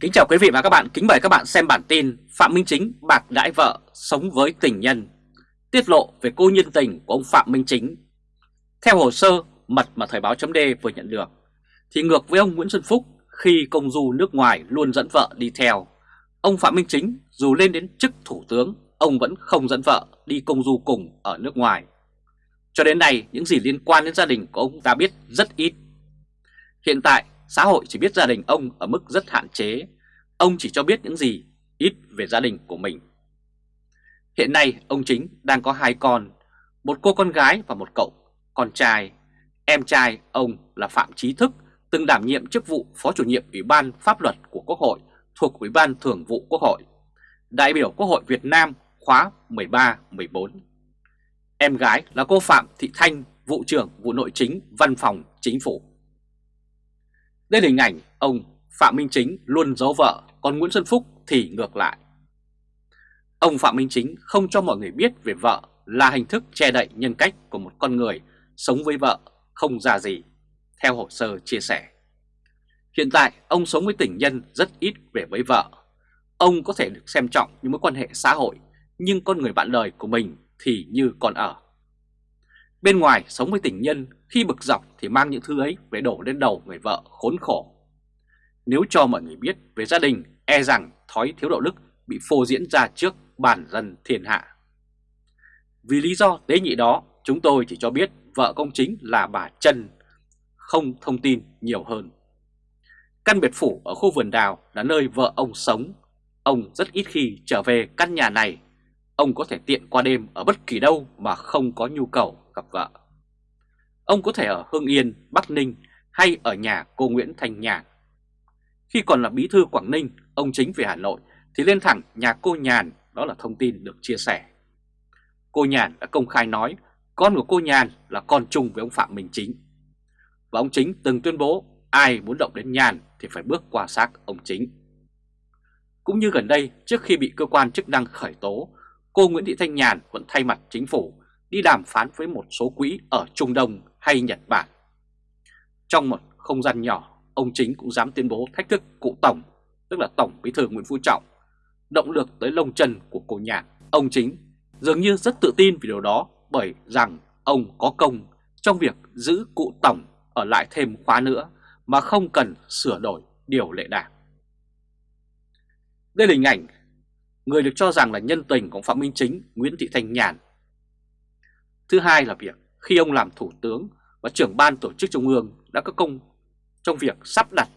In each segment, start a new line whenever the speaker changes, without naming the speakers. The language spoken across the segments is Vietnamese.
Kính chào quý vị và các bạn, kính mời các bạn xem bản tin Phạm Minh Chính bạc đãi vợ sống với tình nhân. Tiết lộ về cô nhân tình của ông Phạm Minh Chính. Theo hồ sơ mật mà Thời báo chấm vừa nhận được Thì ngược với ông Nguyễn Xuân Phúc khi công du nước ngoài luôn dẫn vợ đi theo Ông Phạm Minh Chính dù lên đến chức thủ tướng Ông vẫn không dẫn vợ đi công du cùng ở nước ngoài. Cho đến nay những gì liên quan đến gia đình của ông ta biết rất ít. Hiện tại xã hội chỉ biết gia đình ông ở mức rất hạn chế. Ông chỉ cho biết những gì ít về gia đình của mình. Hiện nay ông Chính đang có hai con, một cô con gái và một cậu con trai. Em trai ông là Phạm trí Thức, từng đảm nhiệm chức vụ Phó chủ nhiệm Ủy ban Pháp luật của Quốc hội thuộc Ủy ban Thường vụ Quốc hội, đại biểu Quốc hội Việt Nam khóa 13-14. Em gái là cô Phạm Thị Thanh, vụ trưởng vụ nội chính Văn phòng Chính phủ. Đây là hình ảnh ông Phạm Minh Chính luôn giấu vợ, còn Nguyễn Xuân Phúc thì ngược lại. Ông Phạm Minh Chính không cho mọi người biết về vợ là hình thức che đậy nhân cách của một con người sống với vợ không ra gì, theo hồ sơ chia sẻ. Hiện tại ông sống với tình nhân rất ít về với vợ. Ông có thể được xem trọng những mối quan hệ xã hội, nhưng con người bạn đời của mình thì như còn ở. Bên ngoài sống với tình nhân khi bực dọc thì mang những thứ ấy về đổ lên đầu người vợ khốn khổ. Nếu cho mọi người biết về gia đình e rằng thói thiếu đạo đức bị phô diễn ra trước bản dân thiên hạ. Vì lý do tế nhị đó chúng tôi chỉ cho biết vợ công chính là bà Trân, không thông tin nhiều hơn. Căn biệt phủ ở khu vườn đào là nơi vợ ông sống. Ông rất ít khi trở về căn nhà này. Ông có thể tiện qua đêm ở bất kỳ đâu mà không có nhu cầu gặp vợ. Ông có thể ở Hưng Yên, Bắc Ninh hay ở nhà cô Nguyễn Thanh Nhàn. Khi còn là bí thư Quảng Ninh, ông chính về Hà Nội thì lên thẳng nhà cô Nhàn, đó là thông tin được chia sẻ. Cô Nhàn đã công khai nói con của cô Nhàn là con chung với ông Phạm Minh Chính. Và ông Chính từng tuyên bố ai muốn động đến Nhàn thì phải bước qua xác ông Chính. Cũng như gần đây, trước khi bị cơ quan chức năng khởi tố, cô Nguyễn Thị Thanh Nhàn vẫn thay mặt chính phủ đi đàm phán với một số quỹ ở Trung Đông hay Nhật Bản. Trong một không gian nhỏ, ông chính cũng dám tuyên bố thách thức cụ Tổng, tức là Tổng Bí thư Nguyễn Phú Trọng, động lực tới lông chân của cô nhạc. Ông chính dường như rất tự tin vì điều đó bởi rằng ông có công trong việc giữ cụ Tổng ở lại thêm khóa nữa mà không cần sửa đổi điều lệ đảng. Đây là hình ảnh người được cho rằng là nhân tình của Phạm Minh Chính, Nguyễn Thị Thanh Nhàn Thứ hai là việc khi ông làm thủ tướng và trưởng ban tổ chức trung ương đã có công trong việc sắp đặt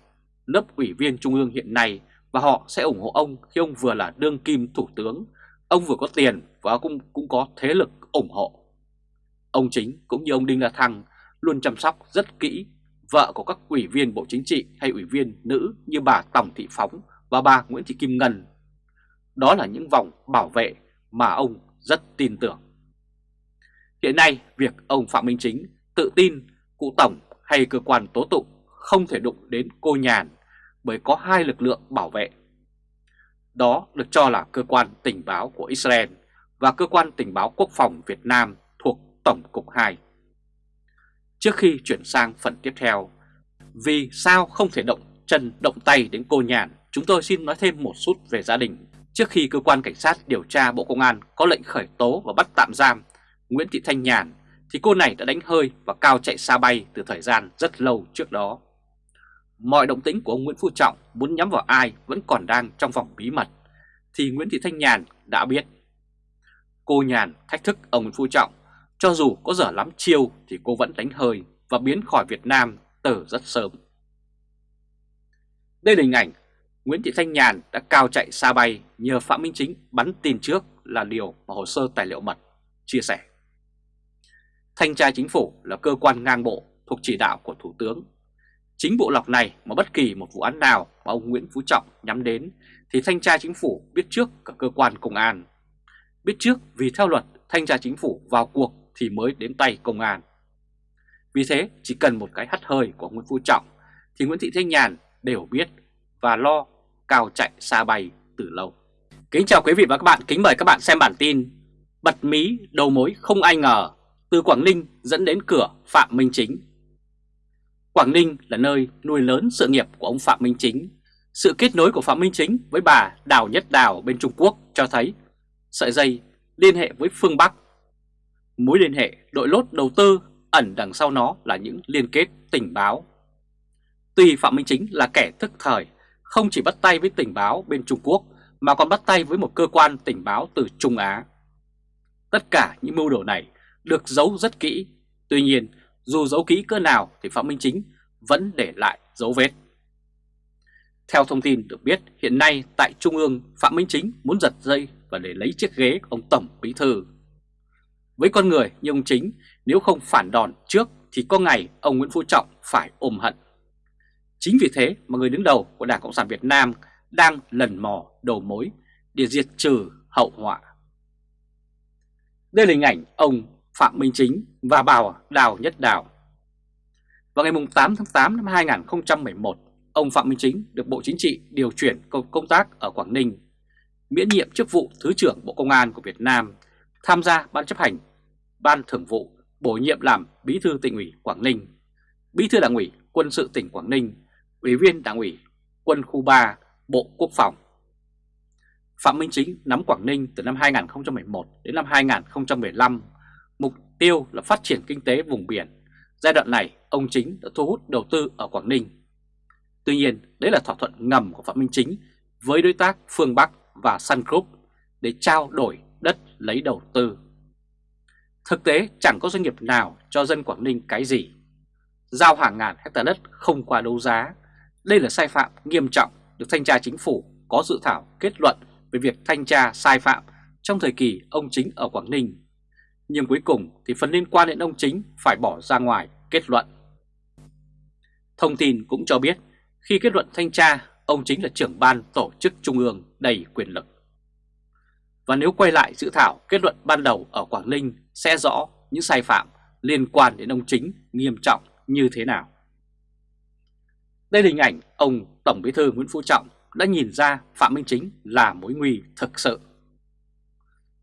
lớp ủy viên trung ương hiện nay và họ sẽ ủng hộ ông khi ông vừa là đương kim thủ tướng, ông vừa có tiền và cũng, cũng có thế lực ủng hộ. Ông chính cũng như ông Đinh La Thăng luôn chăm sóc rất kỹ vợ của các ủy viên Bộ Chính trị hay ủy viên nữ như bà Tổng Thị Phóng và bà Nguyễn Thị Kim Ngân. Đó là những vòng bảo vệ mà ông rất tin tưởng. Hiện nay, việc ông Phạm Minh Chính tự tin cụ Tổng hay cơ quan tố tụng không thể đụng đến cô nhàn bởi có hai lực lượng bảo vệ. Đó được cho là cơ quan tình báo của Israel và cơ quan tình báo quốc phòng Việt Nam thuộc Tổng cục 2. Trước khi chuyển sang phần tiếp theo, vì sao không thể động chân động tay đến cô nhàn, chúng tôi xin nói thêm một chút về gia đình. Trước khi cơ quan cảnh sát điều tra Bộ Công an có lệnh khởi tố và bắt tạm giam Nguyễn Thị Thanh Nhàn thì cô này đã đánh hơi và cao chạy xa bay từ thời gian rất lâu trước đó. Mọi động tĩnh của ông Nguyễn Phú Trọng muốn nhắm vào ai vẫn còn đang trong vòng bí mật thì Nguyễn Thị Thanh Nhàn đã biết. Cô Nhàn thách thức ông Nguyễn Phú Trọng, cho dù có dở lắm chiêu thì cô vẫn đánh hơi và biến khỏi Việt Nam từ rất sớm. Đây là hình ảnh Nguyễn Thị Thanh Nhàn đã cao chạy xa bay nhờ Phạm Minh Chính bắn tin trước là điều mà hồ sơ tài liệu mật chia sẻ. Thanh tra chính phủ là cơ quan ngang bộ thuộc chỉ đạo của Thủ tướng. Chính bộ lọc này mà bất kỳ một vụ án nào mà ông Nguyễn Phú Trọng nhắm đến thì thanh tra chính phủ biết trước cả cơ quan công an. Biết trước vì theo luật thanh tra chính phủ vào cuộc thì mới đến tay công an. Vì thế chỉ cần một cái hắt hơi của Nguyễn Phú Trọng thì Nguyễn Thị Thanh Nhàn đều biết và lo cao chạy xa bay từ lâu. Kính chào quý vị và các bạn, kính mời các bạn xem bản tin Bật mí đầu mối không ai ngờ từ Quảng Ninh dẫn đến cửa Phạm Minh Chính. Quảng Ninh là nơi nuôi lớn sự nghiệp của ông Phạm Minh Chính. Sự kết nối của Phạm Minh Chính với bà Đào Nhất Đào bên Trung Quốc cho thấy sợi dây liên hệ với phương Bắc. Mối liên hệ đội lốt đầu tư ẩn đằng sau nó là những liên kết tình báo. Tuy Phạm Minh Chính là kẻ thức thời, không chỉ bắt tay với tình báo bên Trung Quốc mà còn bắt tay với một cơ quan tình báo từ Trung Á. Tất cả những mưu đồ này được giấu rất kỹ, tuy nhiên dù giấu kỹ cỡ nào thì Phạm Minh Chính vẫn để lại dấu vết. Theo thông tin được biết, hiện nay tại Trung ương Phạm Minh Chính muốn giật dây và để lấy chiếc ghế của ông Tổng Bí Thư. Với con người như ông Chính, nếu không phản đòn trước thì có ngày ông Nguyễn Phú Trọng phải ôm hận. Chính vì thế mà người đứng đầu của Đảng Cộng sản Việt Nam đang lần mò đầu mối để diệt trừ hậu họa. Đây là hình ảnh ông Phạm Minh Chính và Bảo Đào Nhất Đào. Vào ngày 8 tháng 8 năm 2011, ông Phạm Minh Chính được Bộ Chính trị điều chuyển công, tác ở Quảng Ninh, miễn nhiệm chức vụ Thứ trưởng Bộ Công an của Việt Nam, tham gia Ban chấp hành, Ban thường vụ, bổ nhiệm làm Bí thư tỉnh ủy Quảng Ninh, Bí thư Đảng ủy Quân sự tỉnh Quảng Ninh, Ủy viên Đảng ủy Quân khu 3, Bộ Quốc phòng. Phạm Minh Chính nắm Quảng Ninh từ năm 2011 đến năm 2015, tiêu là phát triển kinh tế vùng biển. Giai đoạn này, ông Chính đã thu hút đầu tư ở Quảng Ninh Tuy nhiên, đấy là thỏa thuận ngầm của Phạm Minh Chính với đối tác Phương Bắc và Sun Group để trao đổi đất lấy đầu tư. Thực tế chẳng có doanh nghiệp nào cho dân Quảng Ninh cái gì. Giao hàng ngàn hectare đất không qua đấu giá. Đây là sai phạm nghiêm trọng được thanh tra chính phủ có dự thảo kết luận về việc thanh tra sai phạm trong thời kỳ ông Chính ở Quảng Ninh. Nhưng cuối cùng thì phần liên quan đến ông Chính phải bỏ ra ngoài kết luận. Thông tin cũng cho biết khi kết luận thanh tra, ông chính là trưởng ban tổ chức trung ương đầy quyền lực. Và nếu quay lại dự thảo kết luận ban đầu ở Quảng Ninh sẽ rõ những sai phạm liên quan đến ông chính nghiêm trọng như thế nào. Đây là hình ảnh ông Tổng Bí thư Nguyễn Phú Trọng đã nhìn ra Phạm Minh Chính là mối nguy thực sự.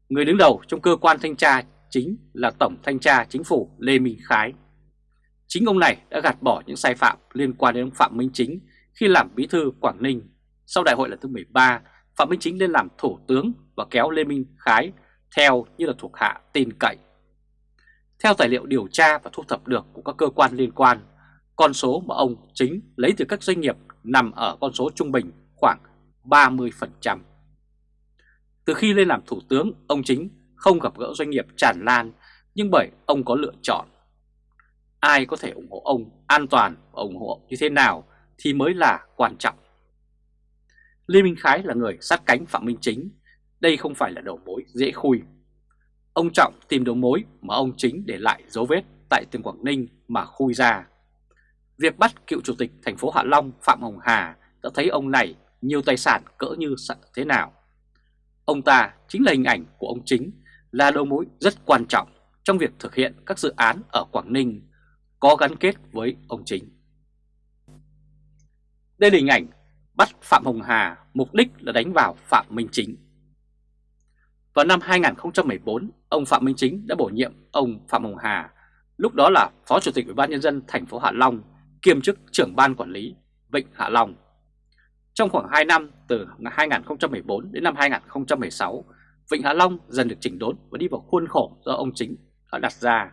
Người đứng đầu trong cơ quan thanh tra chính là Tổng Thanh tra Chính phủ Lê Minh Khái. Chính ông này đã gạt bỏ những sai phạm liên quan đến ông Phạm Minh Chính khi làm bí thư Quảng Ninh. Sau đại hội lần thứ 13, Phạm Minh Chính lên làm thủ tướng và kéo Lê Minh Khái theo như là thuộc hạ tin cậy. Theo tài liệu điều tra và thu thập được của các cơ quan liên quan, con số mà ông Chính lấy từ các doanh nghiệp nằm ở con số trung bình khoảng 30%. Từ khi lên làm thủ tướng, ông Chính không gặp gỡ doanh nghiệp tràn lan, nhưng bởi ông có lựa chọn. Ai có thể ủng hộ ông an toàn và ủng hộ như thế nào thì mới là quan trọng. Lê Minh Khái là người sát cánh Phạm Minh Chính, đây không phải là đầu mối dễ khui. Ông Trọng tìm đầu mối mà ông Chính để lại dấu vết tại tỉnh Quảng Ninh mà khui ra. Việc bắt cựu chủ tịch thành phố Hạ Long Phạm Hồng Hà đã thấy ông này nhiều tài sản cỡ như thế nào. Ông ta chính là hình ảnh của ông Chính, là đầu mối rất quan trọng trong việc thực hiện các dự án ở Quảng Ninh có gắn kết với ông Chính. Đây là hình ảnh bắt Phạm Hồng Hà mục đích là đánh vào Phạm Minh Chính. Vào năm 2014, ông Phạm Minh Chính đã bổ nhiệm ông Phạm Hồng Hà, lúc đó là Phó Chủ tịch Ủy ban nhân dân thành phố Hạ Long, kiêm chức trưởng ban quản lý Vịnh Hạ Long. Trong khoảng 2 năm từ 2014 đến năm 2016, Vịnh Hạ Long dần được chỉnh đốn và đi vào khuôn khổ do ông Chính đã đặt ra.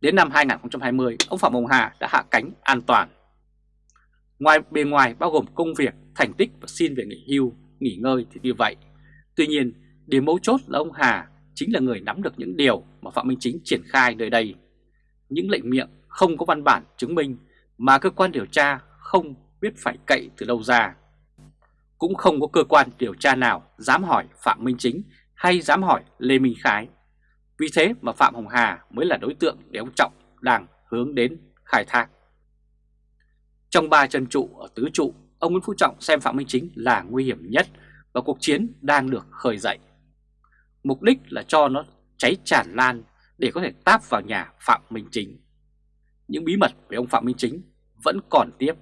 Đến năm 2020, ông Phạm Hồng Hà đã hạ cánh an toàn. Ngoài bề ngoài bao gồm công việc, thành tích và xin về nghỉ hưu, nghỉ ngơi thì như vậy. Tuy nhiên, điểm mấu chốt là ông Hà chính là người nắm được những điều mà Phạm Minh Chính triển khai nơi đây. Những lệnh miệng không có văn bản chứng minh mà cơ quan điều tra không biết phải cậy từ đâu ra. Cũng không có cơ quan điều tra nào dám hỏi Phạm Minh Chính hay dám hỏi Lê Minh Khái. Vì thế mà Phạm Hồng Hà mới là đối tượng để ông Trọng đang hướng đến khai thác. Trong ba chân trụ ở tứ trụ, ông Nguyễn Phú Trọng xem Phạm Minh Chính là nguy hiểm nhất và cuộc chiến đang được khởi dậy. Mục đích là cho nó cháy tràn lan để có thể táp vào nhà Phạm Minh Chính. Những bí mật về ông Phạm Minh Chính vẫn còn tiếp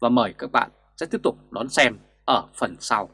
và mời các bạn sẽ tiếp tục đón xem ở phần sau.